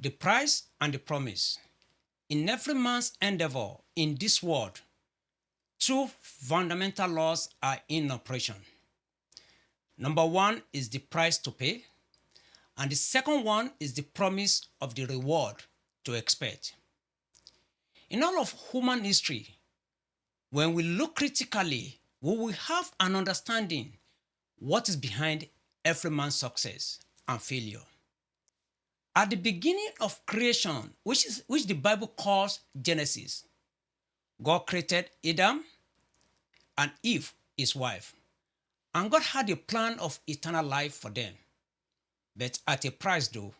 the price and the promise. In every man's endeavor in this world, two fundamental laws are in operation. Number one is the price to pay, and the second one is the promise of the reward to expect. In all of human history, when we look critically, we will have an understanding what is behind every man's success and failure. At the beginning of creation, which, is, which the Bible calls Genesis, God created Adam and Eve, his wife. And God had a plan of eternal life for them, but at a price though.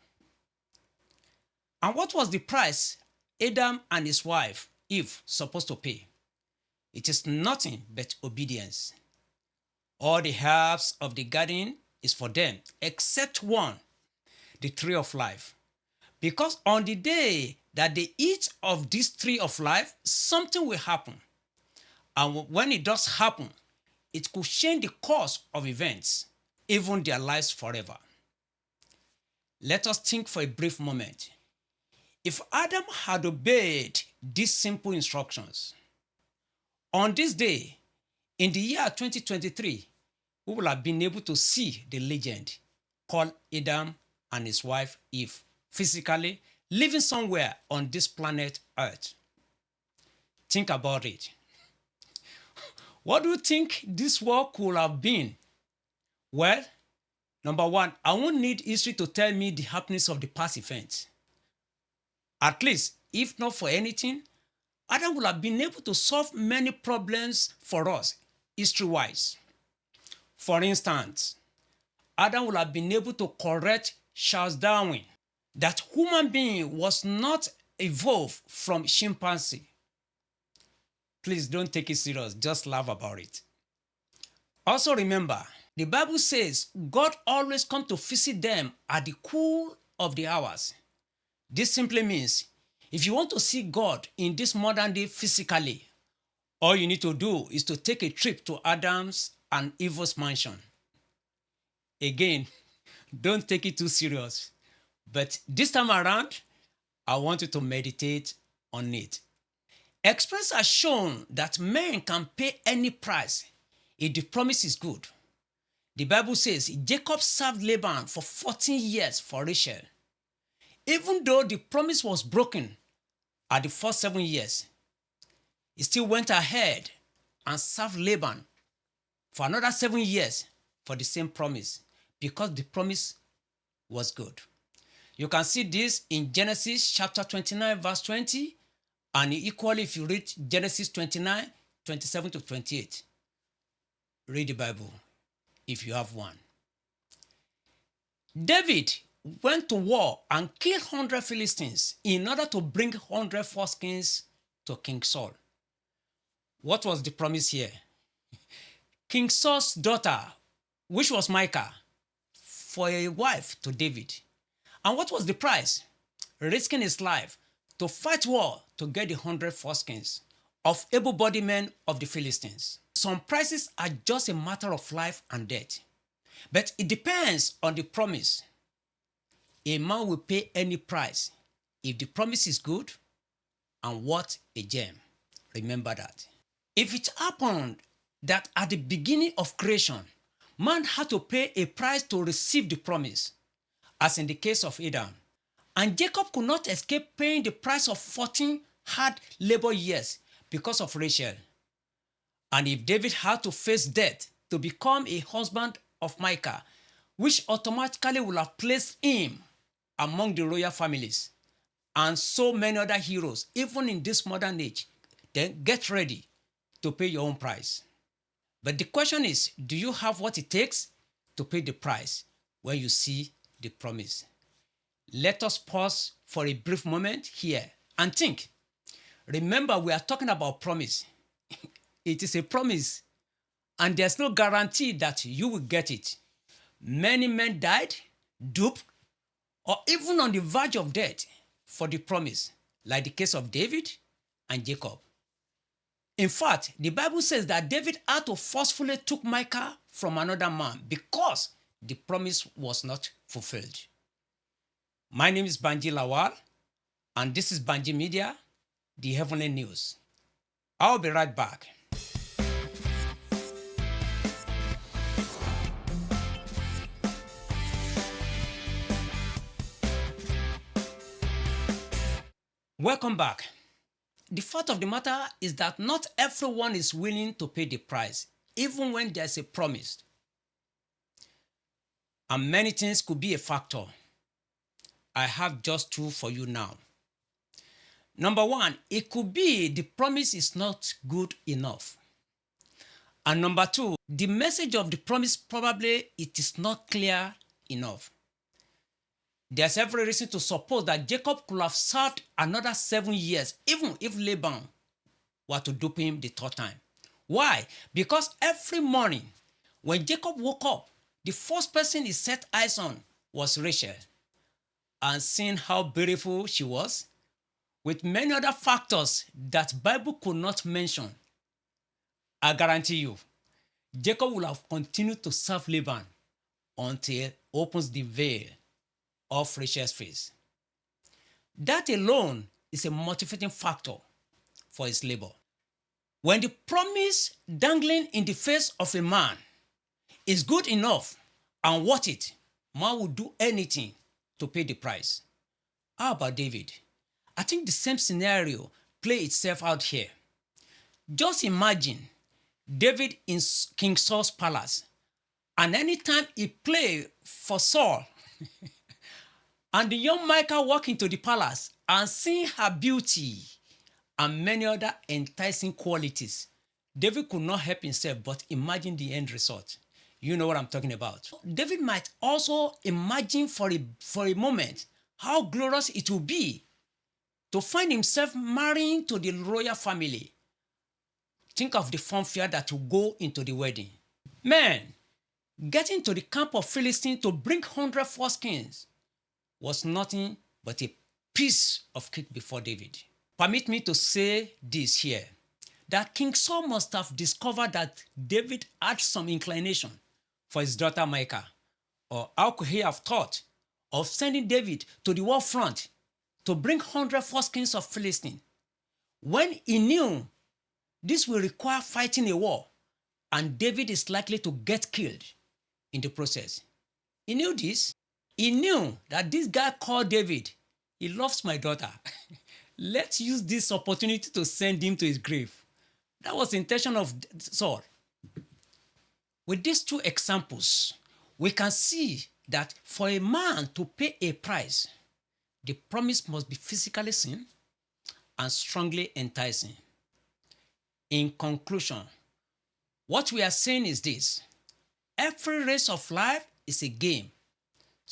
And what was the price Adam and his wife, Eve, supposed to pay? It is nothing but obedience. All the herbs of the garden is for them, except one, the tree of life. Because on the day that they eat of this tree of life, something will happen. And when it does happen, it could change the course of events, even their lives forever. Let us think for a brief moment. If Adam had obeyed these simple instructions, on this day, in the year 2023, we will have been able to see the legend called Adam and his wife Eve physically living somewhere on this planet Earth. Think about it. What do you think this world could have been? Well, number one, I won't need history to tell me the happenings of the past events. At least, if not for anything, Adam would have been able to solve many problems for us, history-wise. For instance, Adam would have been able to correct Charles Darwin that human being was not evolved from chimpanzee. Please don't take it serious, just laugh about it. Also remember, the Bible says God always come to visit them at the cool of the hours. This simply means if you want to see God in this modern day physically, all you need to do is to take a trip to Adam's and Eve's mansion. Again, don't take it too serious. But this time around, I want you to meditate on it. Experience have shown that men can pay any price if the promise is good. The Bible says Jacob served Laban for 14 years for Rachel. Even though the promise was broken at the first seven years, he still went ahead and served Laban for another seven years for the same promise because the promise was good. You can see this in Genesis chapter 29 verse 20 and equally if you read Genesis 29 27 to 28. Read the Bible if you have one. David went to war and killed 100 Philistines in order to bring 100 foreskins to King Saul. What was the promise here? King Saul's daughter, which was Michal, for a wife to David. And what was the price? Risking his life to fight war to get the hundred foreskins of able-bodied men of the Philistines. Some prices are just a matter of life and death. But it depends on the promise. A man will pay any price if the promise is good and what a gem. Remember that. If it happened that at the beginning of creation, man had to pay a price to receive the promise, as in the case of Adam. And Jacob could not escape paying the price of 14 hard labor years because of Rachel. And if David had to face death to become a husband of Michal, which automatically would have placed him among the royal families and so many other heroes, even in this modern age, then get ready to pay your own price. But the question is, do you have what it takes to pay the price when you see the promise. Let us pause for a brief moment here and think. Remember, we are talking about promise. it is a promise, and there's no guarantee that you will get it. Many men died, duped, or even on the verge of death for the promise, like the case of David and Jacob. In fact, the Bible says that David had to forcefully took Michal from another man because the promise was not fulfilled. My name is Banji Lawal, and this is Banji Media, the Heavenly News. I'll be right back. Welcome back. The fact of the matter is that not everyone is willing to pay the price, even when there's a promise. And many things could be a factor. I have just two for you now. Number one, it could be the promise is not good enough. And number two, the message of the promise probably it is not clear enough. There's every reason to suppose that Jacob could have served another seven years, even if Laban were to dupe him the third time. Why? Because every morning when Jacob woke up, the first person he set eyes on was Rachel. And seeing how beautiful she was, with many other factors that Bible could not mention, I guarantee you, Jacob will have continued to serve Laban until opens the veil of Rachel's face. That alone is a motivating factor for his labor. When the promise dangling in the face of a man is good enough and worth it, man will do anything to pay the price. How about David? I think the same scenario play itself out here. Just imagine David in King Saul's palace and anytime he play for Saul And the young Michal walked into the palace and seeing her beauty and many other enticing qualities, David could not help himself but imagine the end result. You know what I'm talking about. David might also imagine for a, for a moment how glorious it will be to find himself marrying to the royal family. Think of the fanfare that will go into the wedding. Man, getting to the camp of Philistines to bring 100 foreskins was nothing but a piece of cake before David. Permit me to say this here, that King Saul must have discovered that David had some inclination for his daughter Michal, or how could he have thought of sending David to the war front to bring 100 foreskins of Philistine, when he knew this will require fighting a war and David is likely to get killed in the process. He knew this he knew that this guy called David, he loves my daughter. Let's use this opportunity to send him to his grave. That was the intention of Saul. With these two examples, we can see that for a man to pay a price, the promise must be physically seen and strongly enticing. In conclusion, what we are saying is this every race of life is a game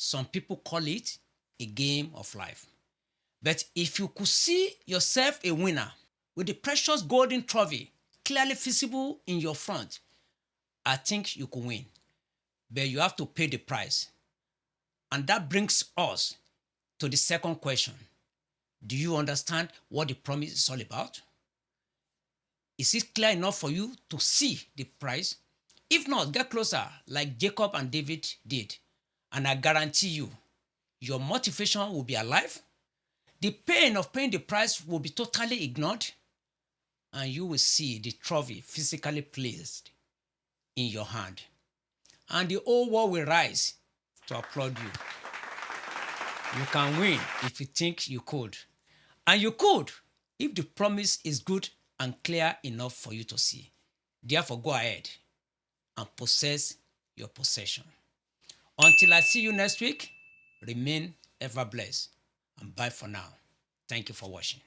some people call it a game of life. But if you could see yourself a winner with the precious golden trophy clearly visible in your front, I think you could win. But you have to pay the price. And that brings us to the second question. Do you understand what the promise is all about? Is it clear enough for you to see the price? If not, get closer like Jacob and David did and I guarantee you, your motivation will be alive. The pain of paying the price will be totally ignored, and you will see the trophy physically placed in your hand. And the whole world will rise to applaud you. You can win if you think you could. And you could if the promise is good and clear enough for you to see. Therefore, go ahead and possess your possession. Until I see you next week, remain ever blessed. And bye for now. Thank you for watching.